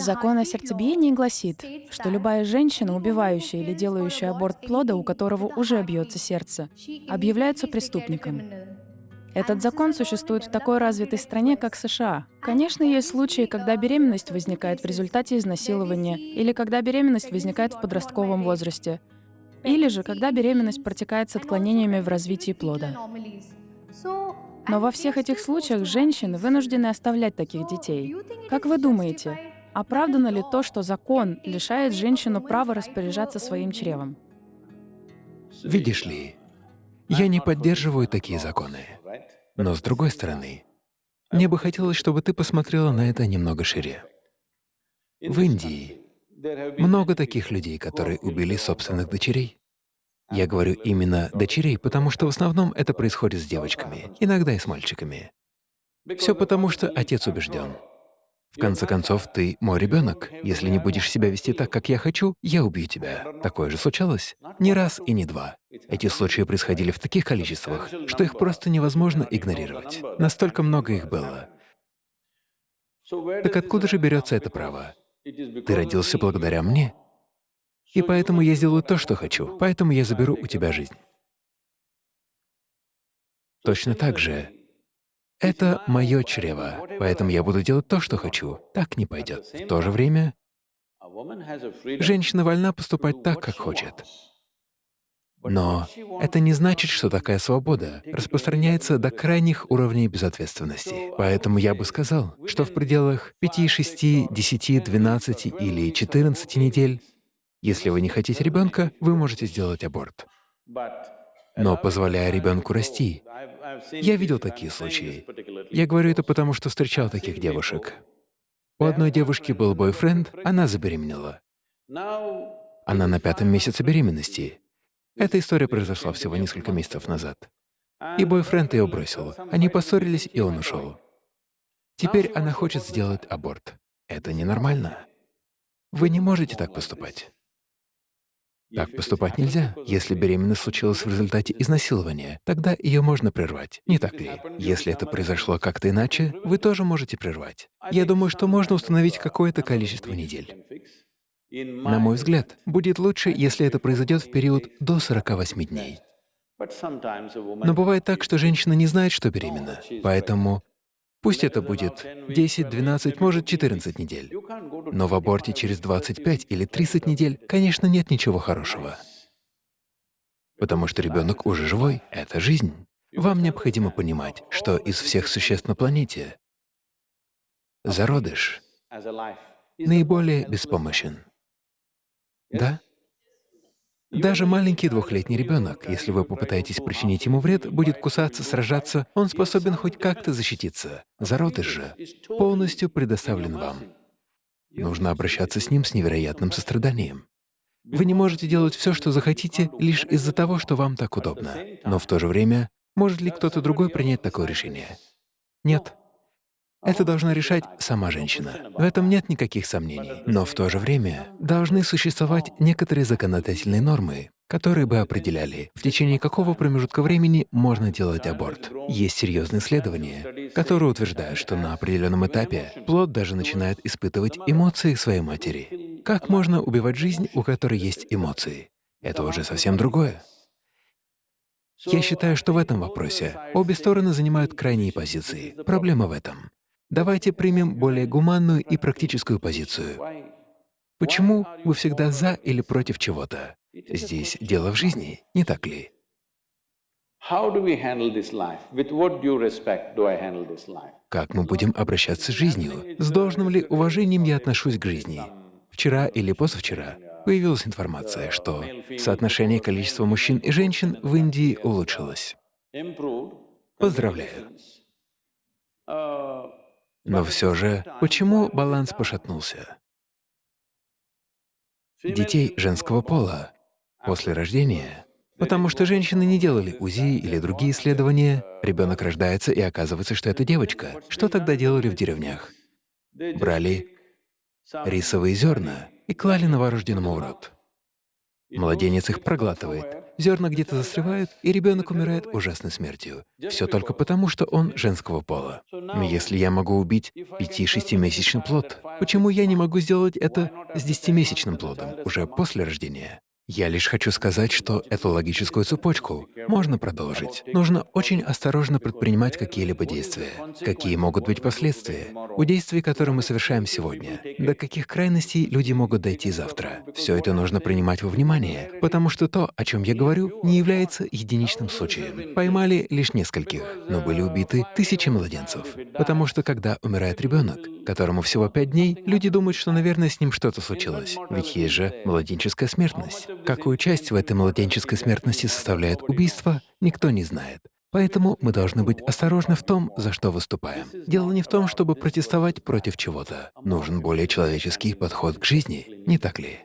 Закон о сердцебиении гласит, что любая женщина, убивающая или делающая аборт плода, у которого уже бьется сердце, объявляется преступником. Этот закон существует в такой развитой стране, как США. Конечно, есть случаи, когда беременность возникает в результате изнасилования, или когда беременность возникает в подростковом возрасте, или же когда беременность протекает с отклонениями в развитии плода. Но во всех этих случаях женщины вынуждены оставлять таких детей. Как вы думаете, оправдано ли то, что закон лишает женщину права распоряжаться своим чревом? Видишь ли, я не поддерживаю такие законы. Но с другой стороны, мне бы хотелось, чтобы ты посмотрела на это немного шире. В Индии много таких людей, которые убили собственных дочерей. Я говорю именно дочерей, потому что в основном это происходит с девочками, иногда и с мальчиками. Все потому, что отец убежден. В конце концов, ты мой ребенок. Если не будешь себя вести так, как я хочу, я убью тебя. Такое же случалось? Не раз и не два. Эти случаи происходили в таких количествах, что их просто невозможно игнорировать. Настолько много их было. Так откуда же берется это право? Ты родился благодаря мне. И поэтому я сделаю то, что хочу, поэтому я заберу у тебя жизнь. Точно так же это мое чрево, поэтому я буду делать то, что хочу. Так не пойдет. В то же время женщина вольна поступать так, как хочет. Но это не значит, что такая свобода распространяется до крайних уровней безответственности. Поэтому я бы сказал, что в пределах 5, 6, 10, 12 или 14 недель, если вы не хотите ребенка, вы можете сделать аборт. Но позволяя ребенку расти, я видел такие случаи. Я говорю это потому, что встречал таких девушек. У одной девушки был бойфренд, она забеременела. Она на пятом месяце беременности. Эта история произошла всего несколько месяцев назад. И бойфренд ее бросил. Они поссорились, и он ушел. Теперь она хочет сделать аборт. Это ненормально. Вы не можете так поступать. Так поступать нельзя. Если беременность случилась в результате изнасилования, тогда ее можно прервать, не так ли? Если это произошло как-то иначе, вы тоже можете прервать. Я думаю, что можно установить какое-то количество недель. На мой взгляд, будет лучше, если это произойдет в период до 48 дней. Но бывает так, что женщина не знает, что беременна, поэтому Пусть это будет 10, 12, может, 14 недель. Но в аборте через 25 или 30 недель, конечно, нет ничего хорошего. Потому что ребенок уже живой — это жизнь. Вам необходимо понимать, что из всех существ на планете зародыш наиболее беспомощен. Да? Даже маленький двухлетний ребенок, если вы попытаетесь причинить ему вред, будет кусаться, сражаться, он способен хоть как-то защититься. Зародыш же полностью предоставлен вам. Нужно обращаться с ним с невероятным состраданием. Вы не можете делать все, что захотите, лишь из-за того, что вам так удобно. Но в то же время, может ли кто-то другой принять такое решение? Нет. Это должна решать сама женщина. В этом нет никаких сомнений. Но в то же время должны существовать некоторые законодательные нормы, которые бы определяли, в течение какого промежутка времени можно делать аборт. Есть серьезные исследования, которые утверждают, что на определенном этапе плод даже начинает испытывать эмоции своей матери. Как можно убивать жизнь, у которой есть эмоции? Это уже совсем другое. Я считаю, что в этом вопросе обе стороны занимают крайние позиции. Проблема в этом. Давайте примем более гуманную и практическую позицию. Почему вы всегда за или против чего-то? Здесь дело в жизни, не так ли? Как мы будем обращаться с жизнью? С должным ли уважением я отношусь к жизни? Вчера или позавчера появилась информация, что соотношение количества мужчин и женщин в Индии улучшилось. Поздравляю. Но все же, почему баланс пошатнулся? Детей женского пола после рождения, потому что женщины не делали УЗИ или другие исследования, ребенок рождается и оказывается, что это девочка. Что тогда делали в деревнях? Брали рисовые зерна и клали новорожденному в рот. Младенец их проглатывает, зерна где-то застревают, и ребенок умирает ужасной смертью. Все только потому, что он женского пола. Если я могу убить пяти-шестимесячный плод, почему я не могу сделать это с десятимесячным плодом, уже после рождения? Я лишь хочу сказать, что эту логическую цепочку можно продолжить. Нужно очень осторожно предпринимать какие-либо действия. Какие могут быть последствия у действий, которые мы совершаем сегодня? До каких крайностей люди могут дойти завтра? Все это нужно принимать во внимание, потому что то, о чем я говорю, не является единичным случаем. Поймали лишь нескольких, но были убиты тысячи младенцев. Потому что когда умирает ребенок, которому всего пять дней, люди думают, что, наверное, с ним что-то случилось. Ведь есть же младенческая смертность. Какую часть в этой младенческой смертности составляет убийство, никто не знает. Поэтому мы должны быть осторожны в том, за что выступаем. Дело не в том, чтобы протестовать против чего-то. Нужен более человеческий подход к жизни, не так ли?